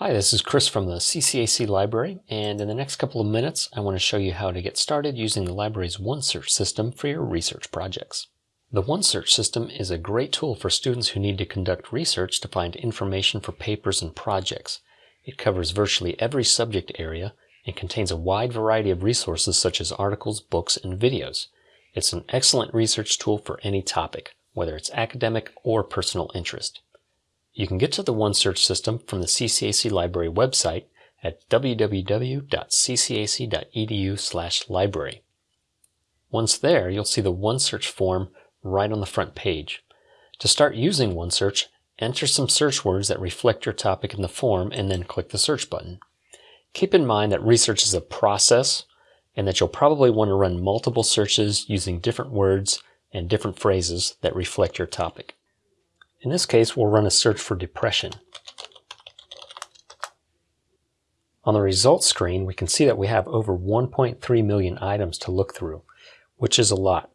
Hi, this is Chris from the CCAC Library, and in the next couple of minutes I want to show you how to get started using the library's OneSearch system for your research projects. The OneSearch system is a great tool for students who need to conduct research to find information for papers and projects. It covers virtually every subject area and contains a wide variety of resources such as articles, books, and videos. It's an excellent research tool for any topic, whether it's academic or personal interest. You can get to the OneSearch system from the CCAC Library website at www.ccac.edu/library. Once there, you'll see the OneSearch form right on the front page. To start using OneSearch, enter some search words that reflect your topic in the form and then click the search button. Keep in mind that research is a process and that you'll probably want to run multiple searches using different words and different phrases that reflect your topic. In this case, we'll run a search for depression. On the results screen, we can see that we have over 1.3 million items to look through, which is a lot.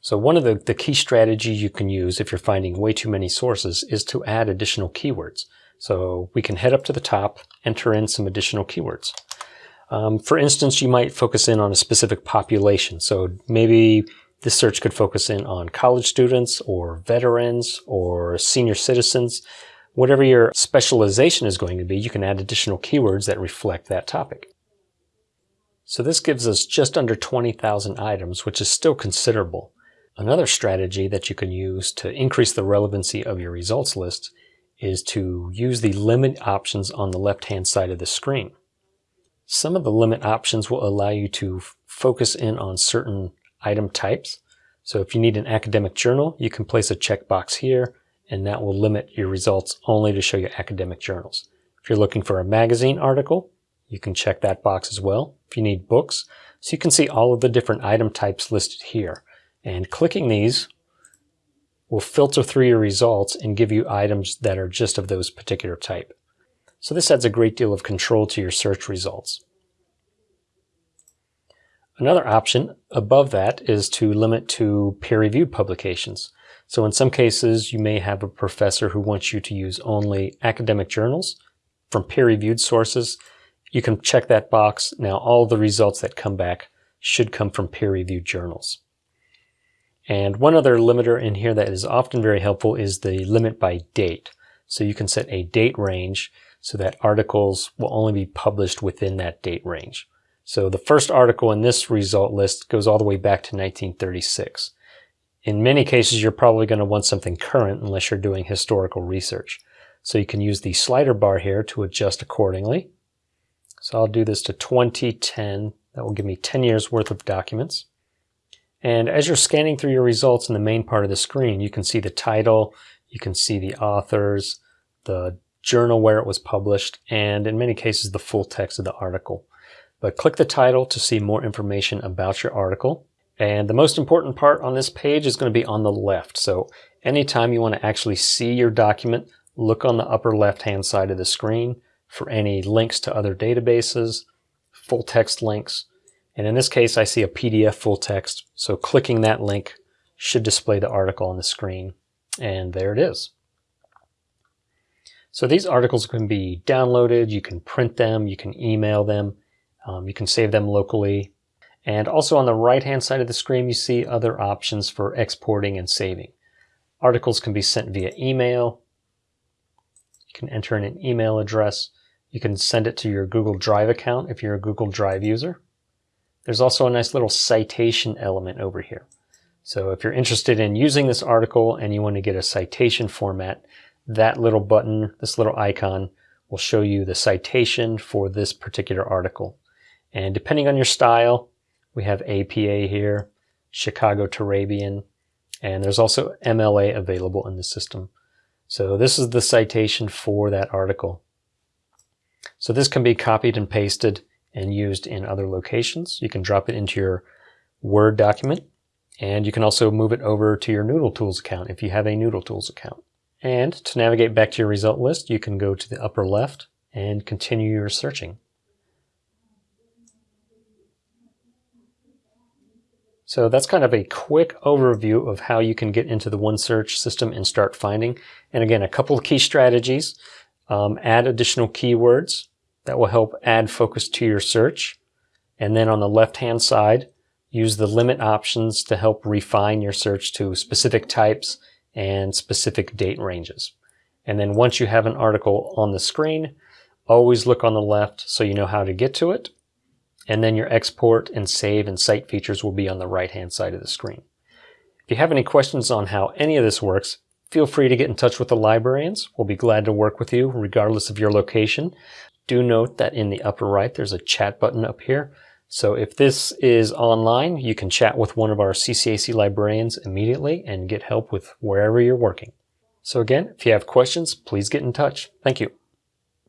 So one of the, the key strategies you can use if you're finding way too many sources is to add additional keywords. So we can head up to the top, enter in some additional keywords. Um, for instance, you might focus in on a specific population. So maybe this search could focus in on college students or veterans or senior citizens. Whatever your specialization is going to be, you can add additional keywords that reflect that topic. So this gives us just under 20,000 items, which is still considerable. Another strategy that you can use to increase the relevancy of your results list is to use the limit options on the left-hand side of the screen. Some of the limit options will allow you to focus in on certain item types. So if you need an academic journal, you can place a checkbox here and that will limit your results only to show you academic journals. If you're looking for a magazine article, you can check that box as well. If you need books, so you can see all of the different item types listed here. And clicking these will filter through your results and give you items that are just of those particular type. So this adds a great deal of control to your search results. Another option above that is to limit to peer-reviewed publications. So in some cases, you may have a professor who wants you to use only academic journals from peer-reviewed sources. You can check that box. Now all the results that come back should come from peer-reviewed journals. And one other limiter in here that is often very helpful is the limit by date. So you can set a date range so that articles will only be published within that date range. So the first article in this result list goes all the way back to 1936. In many cases, you're probably going to want something current unless you're doing historical research. So you can use the slider bar here to adjust accordingly. So I'll do this to 2010. That will give me 10 years worth of documents. And as you're scanning through your results in the main part of the screen, you can see the title, you can see the authors, the journal where it was published, and in many cases, the full text of the article. But click the title to see more information about your article. And the most important part on this page is going to be on the left. So anytime you want to actually see your document, look on the upper left-hand side of the screen for any links to other databases, full text links. And in this case, I see a PDF full text. So clicking that link should display the article on the screen. And there it is. So these articles can be downloaded, you can print them, you can email them, um, you can save them locally. And also on the right-hand side of the screen, you see other options for exporting and saving. Articles can be sent via email. You can enter in an email address. You can send it to your Google Drive account if you're a Google Drive user. There's also a nice little citation element over here. So if you're interested in using this article and you want to get a citation format, that little button, this little icon, will show you the citation for this particular article. And depending on your style, we have APA here, Chicago Turabian, and there's also MLA available in the system. So this is the citation for that article. So this can be copied and pasted and used in other locations. You can drop it into your Word document, and you can also move it over to your Noodle Tools account if you have a Noodle Tools account. And to navigate back to your result list, you can go to the upper left and continue your searching. So that's kind of a quick overview of how you can get into the OneSearch system and start finding. And again, a couple of key strategies. um, add additional keywords that will help add focus to your search. And then on the left-hand side, use the limit options to help refine your search to specific types and specific date ranges. And then once you have an article on the screen, always look on the left so you know how to get to it. And then your export and save and cite features will be on the right-hand side of the screen. If you have any questions on how any of this works, feel free to get in touch with the librarians. We'll be glad to work with you regardless of your location. Do note that in the upper right, there's a chat button up here. So if this is online, you can chat with one of our CCAC librarians immediately and get help with wherever you're working. So again, if you have questions, please get in touch. Thank you.